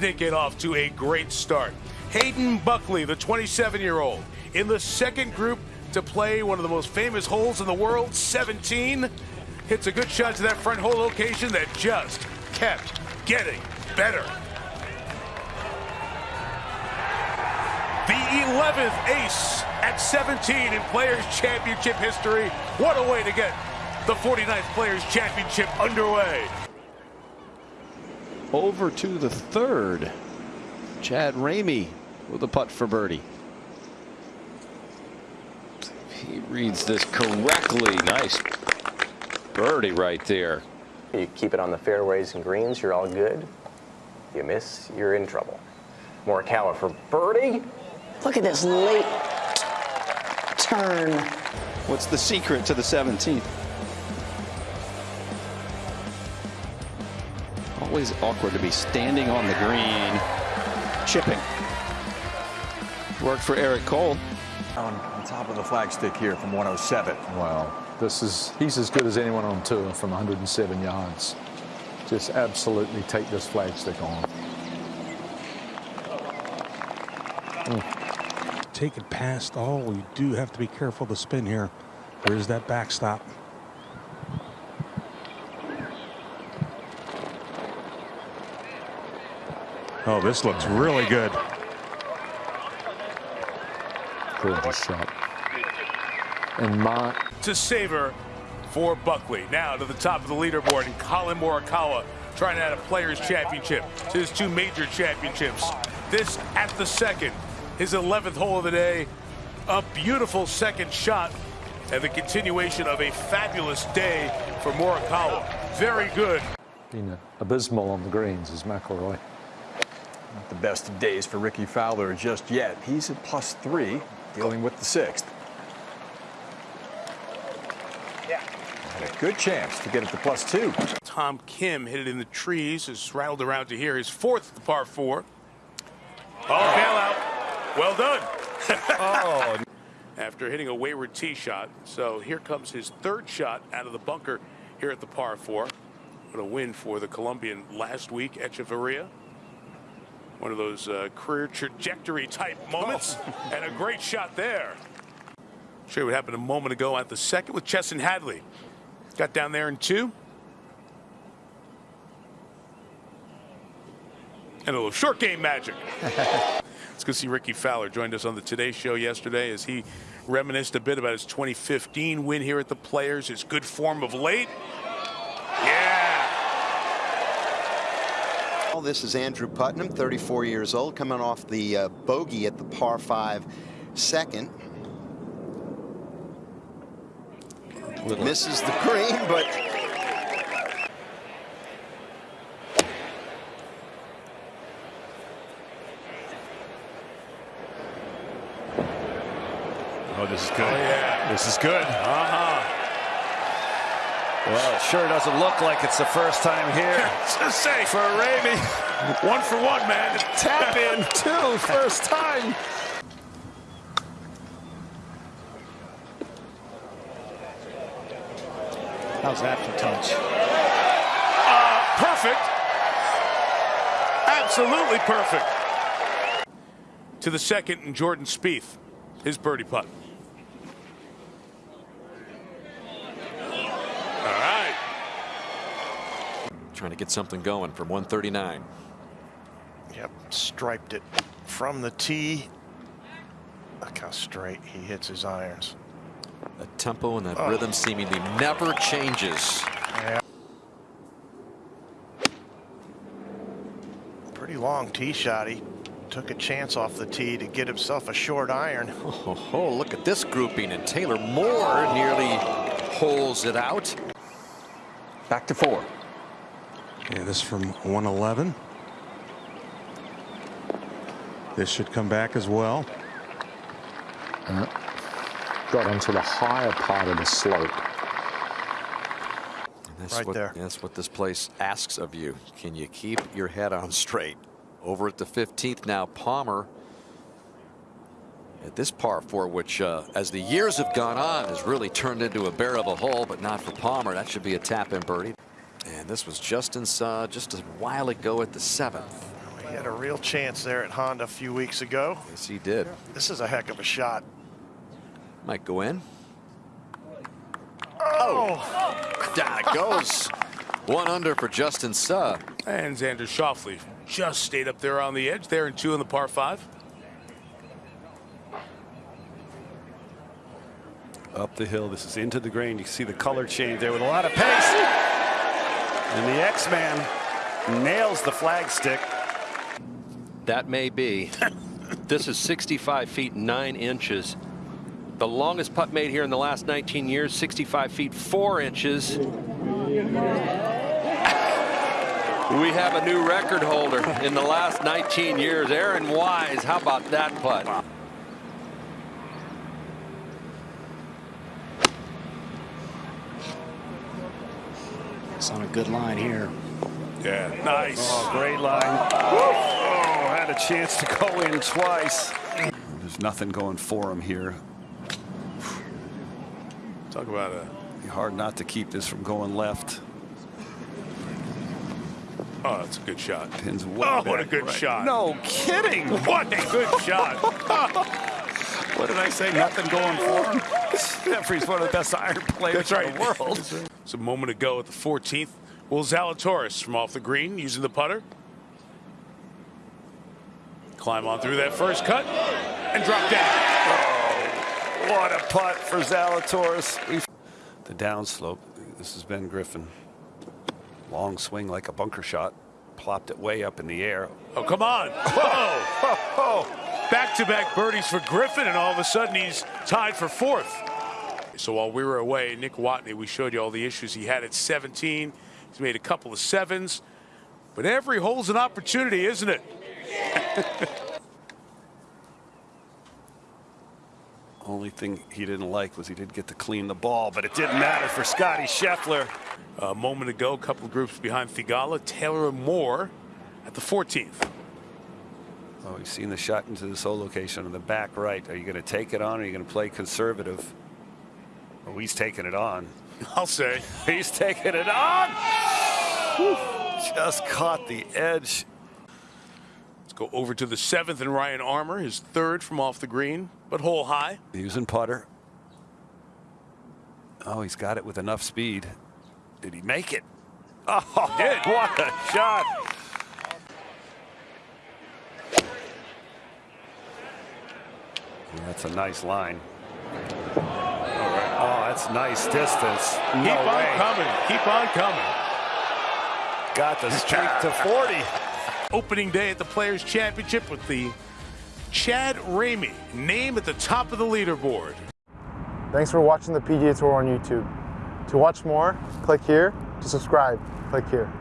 didn't get off to a great start. Hayden Buckley, the 27-year-old, in the second group to play one of the most famous holes in the world, 17, hits a good shot to that front hole location that just kept getting better. The 11th ace at 17 in Players Championship history. What a way to get the 49th Players Championship underway. Over to the third. Chad Ramey with a putt for birdie. He reads this correctly. Nice birdie right there. You keep it on the fairways and greens, you're all good. You miss, you're in trouble. Morikawa for birdie. Look at this late turn. What's the secret to the 17th? Always awkward to be standing on the green, chipping. Worked for Eric Cole. On, on top of the flagstick here from 107. Wow, this is he's as good as anyone on tour from 107 yards. Just absolutely take this flagstick on. Mm. Take it past all. You do have to be careful of the spin here. There's that backstop. Oh, this looks really good. Gorgeous shot. And Mark. To savor for Buckley. Now to the top of the leaderboard, and Collin Morikawa trying to add a Players' Championship to his two major championships. This at the second, his 11th hole of the day. A beautiful second shot and the continuation of a fabulous day for Morikawa. Very good. Been abysmal on the greens is McIlroy. Not the best of days for Rickie Fowler just yet. He's at plus three, dealing with the sixth. Yeah. And a good chance to get it to plus two. Tom Kim hit it in the trees, has rattled around to here. His fourth the par four. Oh, bailout. Well done. oh. After hitting a wayward tee shot. So here comes his third shot out of the bunker here at the par four. What a win for the Colombian last week, Echavarria. One of those uh, career trajectory type moments. Oh. and a great shot there. Show you what happened a moment ago at the second with Chesson Hadley. Got down there in two. And a little short game magic. Let's go see Rickie Fowler joined us on the Today Show yesterday as he reminisced a bit about his 2015 win here at the Players, his good form of late. Yeah. This is Andrew Putnam, 34 years old, coming off the uh, bogey at the par 5 second. Little. Misses the green, but Oh, this is good. Oh, yeah. This is good. Uh-huh. Well, it sure doesn't look like it's the first time here. Just say for Ramey. One for one, man. Tap in, two, first time. How's that for touch? Uh, perfect. Absolutely perfect. To the second, and Jordan Spieth, his birdie putt. Trying to get something going from 139. Yep, striped it from the tee. Look how straight he hits his irons. The tempo and that oh. rhythm seemingly never changes. Yeah. Pretty long tee shot. He took a chance off the tee to get himself a short iron. Oh, oh look at this grouping, and Taylor Moore nearly holes it out. Back to four. Yeah, this from 111. This should come back as well. Uh, got into the higher part of the slope. That's right what, there. That's what this place asks of you. Can you keep your head on straight? Over at the 15th now, Palmer at this par four, which uh, as the years have gone on has really turned into a bear of a hole, but not for Palmer. That should be a tap in birdie. And this was Justin's uh, just a while ago at the seventh. He had a real chance there at Honda a few weeks ago. Yes, he did. This is a heck of a shot. Might go in. Oh, Down it goes. One under for Justin Suh. And Xander Schauffele just stayed up there on the edge there and two in the par five. Up the hill. This is into the green. You can see the color change there with a lot of pace. And the X-Man nails the flagstick. That may be. this is 65 feet 9 inches. The longest putt made here in the last 19 years, 65 feet 4 inches. We have a new record holder in the last 19 years. Aaron Wise, how about that putt? It's on a good line here. Yeah, nice. Oh, great line. Oh, had a chance to go in twice. There's nothing going for him here. Talk about a. Be hard not to keep this from going left. Oh, that's a good shot. Pins way Oh, what a good right. shot. No kidding. What a good shot. What did I say? Nothing going for him. Jeffrey's one of the best iron players That's right. in the world. It's a moment ago at the 14th. Will Zalatoris from off the green using the putter. Climb on through that first cut and drop down. Oh, what a putt for Zalatoris. The downslope. This is Ben Griffin. Long swing like a bunker shot. Plopped it way up in the air. Oh, come on. Whoa. Back-to-back birdies for Griffin, and all of a sudden he's tied for fourth. So while we were away, Nick Watney, we showed you all the issues he had at 17. He's made a couple of sevens. But every hole's an opportunity, isn't it? Only thing he didn't like was he didn't get to clean the ball, but it didn't matter for Scottie Scheffler. A moment ago, a couple of groups behind Theegala, Taylor Moore at the 14th. Oh, we've seen the shot into this hole location on the back right. Are you going to take it on or are you going to play conservative? Oh, he's taking it on. I'll say. He's taking it on. Whew. Just caught the edge. Let's go over to the seventh and Ryan Armour, his third from off the green, but hole high. Using putter. Oh, he's got it with enough speed. Did he make it? Oh, Did. what a shot. That's a nice line. That's nice distance. No Keep on way. coming. Keep on coming. Got the streak to 40. Opening day at the Players Championship with the Chad Ramey name at the top of the leaderboard. Thanks for watching the PGA Tour on YouTube. To watch more, click here. To subscribe, click here.